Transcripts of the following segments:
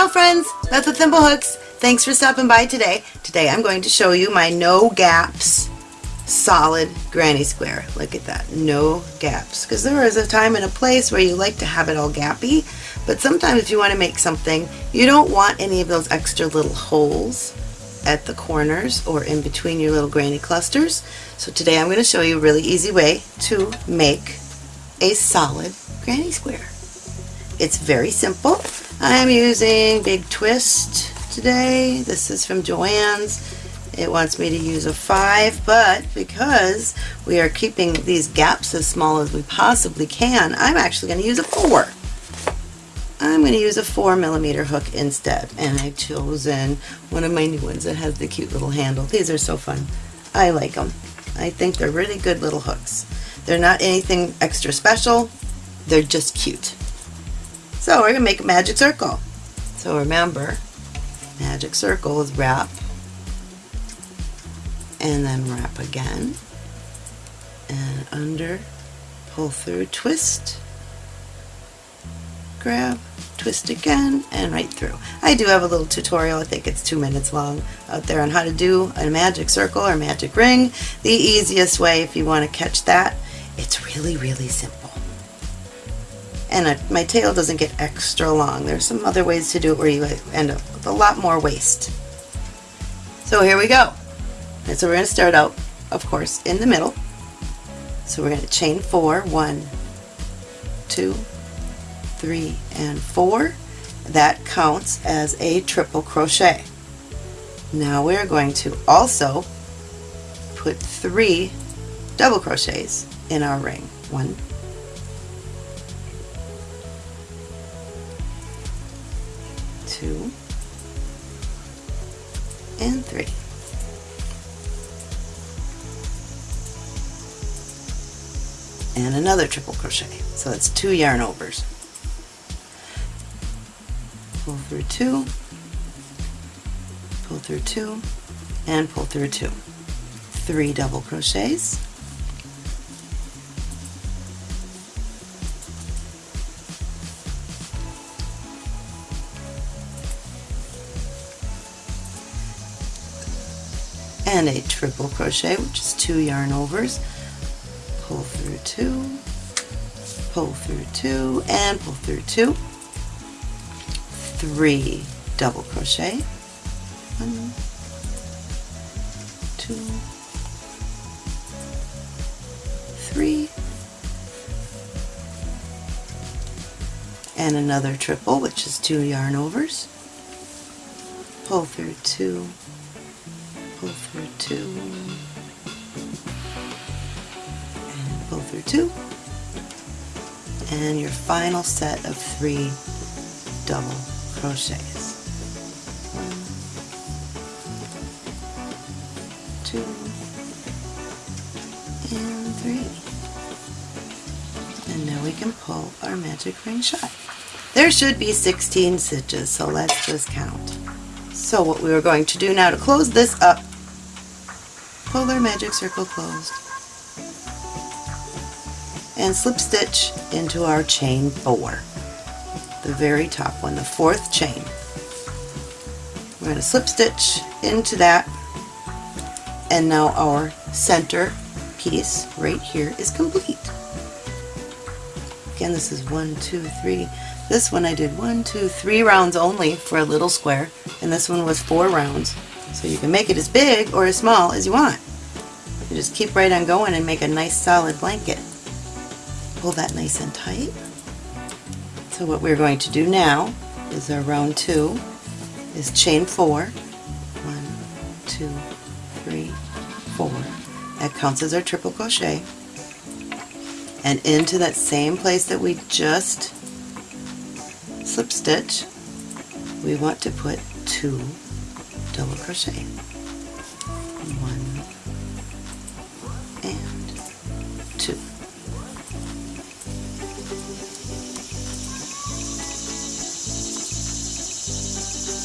Ciao friends, Beth with Thimblehooks. Thanks for stopping by today. Today I'm going to show you my no gaps solid granny square. Look at that, no gaps. Because there is a time and a place where you like to have it all gappy, but sometimes if you want to make something, you don't want any of those extra little holes at the corners or in between your little granny clusters. So today I'm going to show you a really easy way to make a solid granny square. It's very simple. I'm using Big Twist today. This is from Joann's. It wants me to use a 5, but because we are keeping these gaps as small as we possibly can, I'm actually going to use a 4. I'm going to use a 4 millimeter hook instead, and I've chosen one of my new ones that has the cute little handle. These are so fun. I like them. I think they're really good little hooks. They're not anything extra special, they're just cute. So we're going to make a magic circle. So remember, magic circle is wrap and then wrap again and under, pull through, twist, grab, twist again, and right through. I do have a little tutorial, I think it's two minutes long, out there on how to do a magic circle or magic ring. The easiest way if you want to catch that, it's really, really simple and a, my tail doesn't get extra long. There's some other ways to do it where you end up with a lot more waste. So here we go. And so we're going to start out, of course, in the middle. So we're going to chain four, one, two, three, and four. That counts as a triple crochet. Now we're going to also put three double crochets in our ring. One, two, and three. And another triple crochet. So that's two yarn overs. Pull through two, pull through two, and pull through two. Three double crochets, and a triple crochet which is two yarn overs. Pull through two pull through two and pull through two. Three double crochet. One two three and another triple which is two yarn overs. Pull through two two, and pull through two, and your final set of three double crochets. One, two, and three. And now we can pull our magic ring shut. There should be 16 stitches, so let's just count. So what we are going to do now to close this up pull our magic circle closed. And slip stitch into our chain four. The very top one the fourth chain. We're going to slip stitch into that. And now our center piece right here is complete. Again this is one two three. This one I did one two three rounds only for a little square. And this one was four rounds so you can make it as big or as small as you want. You just keep right on going and make a nice solid blanket. Pull that nice and tight. So what we're going to do now is our round two is chain four. One, two, three, four. That counts as our triple crochet. And into that same place that we just slip stitch, we want to put two double crochet. One and two.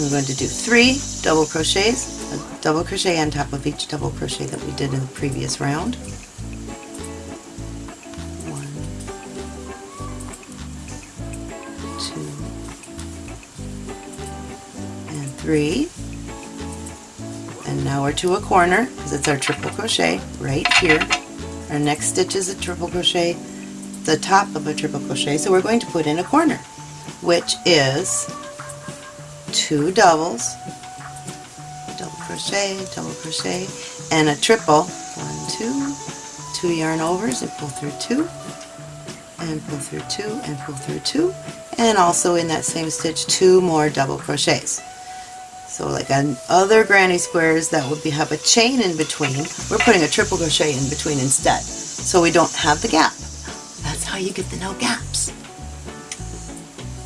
we're going to do three double crochets, a double crochet on top of each double crochet that we did in the previous round. one two and now we're to a corner because it's our triple crochet right here. Our next stitch is a triple crochet, the top of a triple crochet, so we're going to put in a corner, which is two doubles, double crochet, double crochet, and a triple, one, two, two yarn overs and pull through two, and pull through two, and pull through two, and also in that same stitch two more double crochets. So like on other granny squares that would be, have a chain in between, we're putting a triple crochet in between instead. So we don't have the gap. That's how you get the no gaps.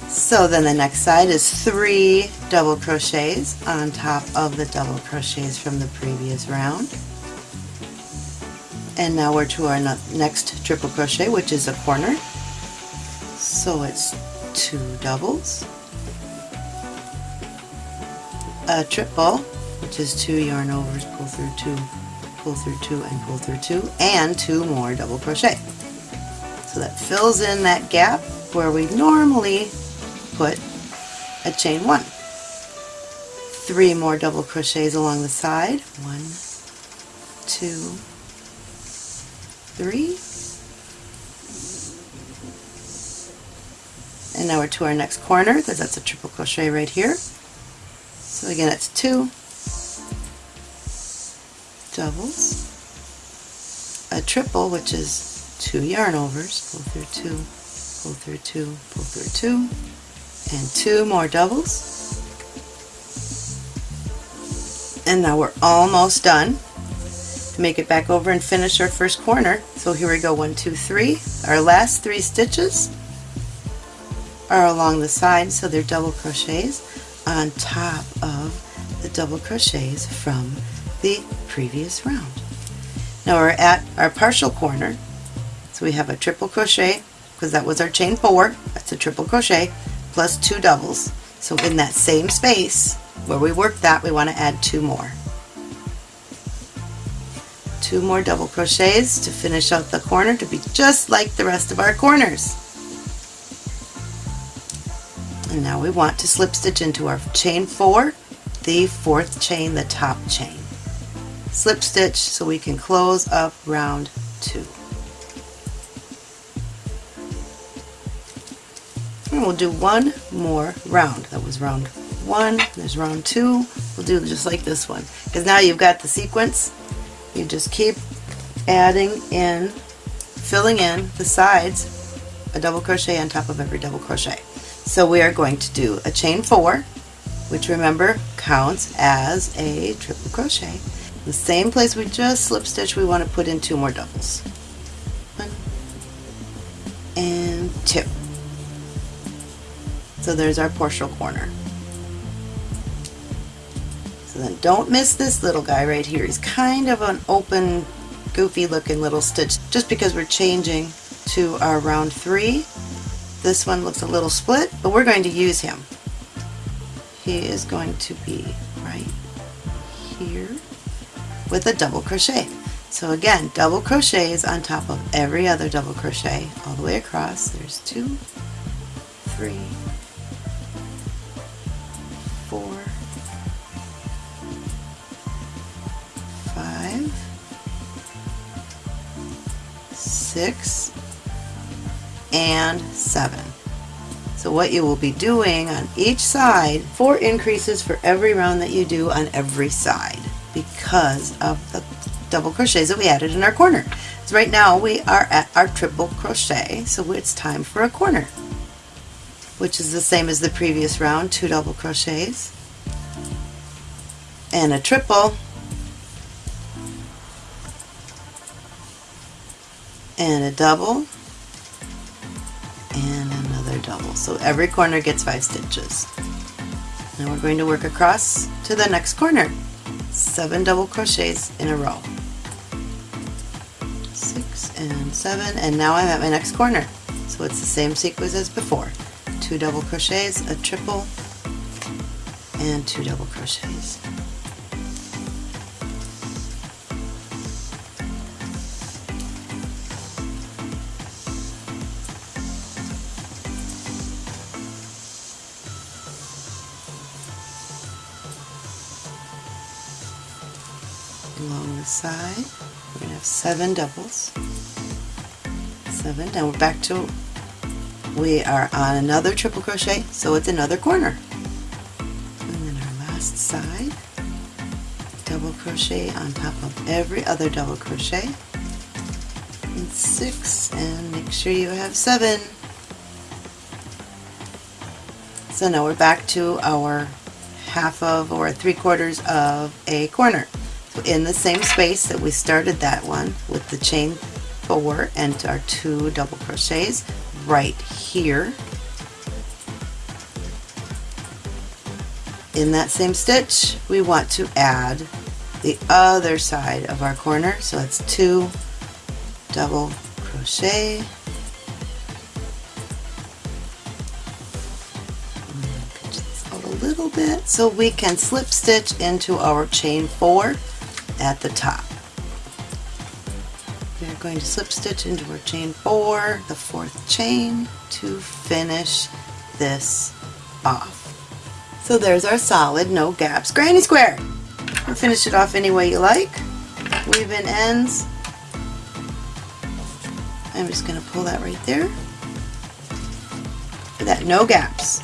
So then the next side is three double crochets on top of the double crochets from the previous round. And now we're to our next triple crochet, which is a corner. So it's two doubles, a triple, which is two yarn overs, pull through two, pull through two, and pull through two, and two more double crochet. So that fills in that gap where we normally put a chain one. Three more double crochets along the side. One, two, three. And now we're to our next corner because that's a triple crochet right here. So again, it's two doubles, a triple, which is two yarn overs, pull through two, pull through two, pull through two, and two more doubles. And now we're almost done. To make it back over and finish our first corner. So here we go, one, two, three. Our last three stitches are along the side, so they're double crochets on top of the double crochets from the previous round. Now we're at our partial corner, so we have a triple crochet, because that was our chain four, that's a triple crochet, plus two doubles. So in that same space where we worked that, we want to add two more. Two more double crochets to finish out the corner to be just like the rest of our corners. And now we want to slip stitch into our chain four, the fourth chain, the top chain. Slip stitch so we can close up round two. And we'll do one more round. That was round one, there's round two. We'll do just like this one. Because now you've got the sequence. You just keep adding in, filling in the sides, a double crochet on top of every double crochet. So we are going to do a chain four, which remember counts as a triple crochet. The same place we just slip stitch, we want to put in two more doubles. One and two. So there's our partial corner. So then don't miss this little guy right here. He's kind of an open, goofy looking little stitch just because we're changing to our round three this one looks a little split, but we're going to use him. He is going to be right here with a double crochet. So again, double crochets on top of every other double crochet all the way across. There's two, three, four, five, six, and 7. So what you will be doing on each side, four increases for every round that you do on every side because of the double crochets that we added in our corner. So right now we are at our triple crochet, so it's time for a corner, which is the same as the previous round, two double crochets, and a triple, and a double, So every corner gets five stitches. Now we're going to work across to the next corner. Seven double crochets in a row. Six and seven, and now I'm at my next corner. So it's the same sequence as before. Two double crochets, a triple, and two double crochets. The side. We're going to have seven doubles. Seven. Now we're back to, we are on another triple crochet, so it's another corner. And then our last side, double crochet on top of every other double crochet. And six, and make sure you have seven. So now we're back to our half of or three quarters of a corner. In the same space that we started that one with the chain four and our two double crochets right here. In that same stitch we want to add the other side of our corner. So it's two double crochet. A little bit so we can slip stitch into our chain four at the top. We're going to slip stitch into our chain four, the fourth chain, to finish this off. So there's our solid, no gaps, granny square. Finish it off any way you like. Weave in ends. I'm just going to pull that right there. That, no gaps.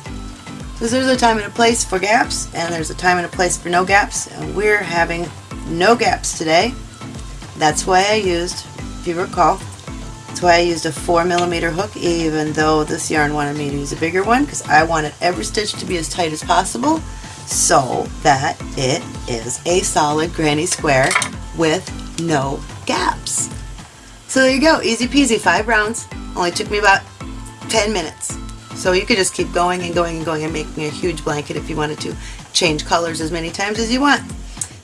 Because there's a time and a place for gaps, and there's a time and a place for no gaps, and we're having no gaps today. That's why I used, if you recall, that's why I used a 4 millimeter hook, even though this yarn wanted me to use a bigger one, because I wanted every stitch to be as tight as possible, so that it is a solid granny square with no gaps. So there you go, easy peasy, five rounds. Only took me about 10 minutes. So you could just keep going and going and going and making a huge blanket if you wanted to change colors as many times as you want.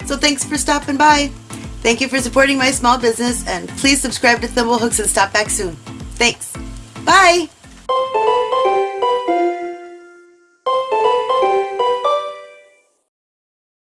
So thanks for stopping by. Thank you for supporting my small business and please subscribe to Thimblehooks and stop back soon. Thanks. Bye!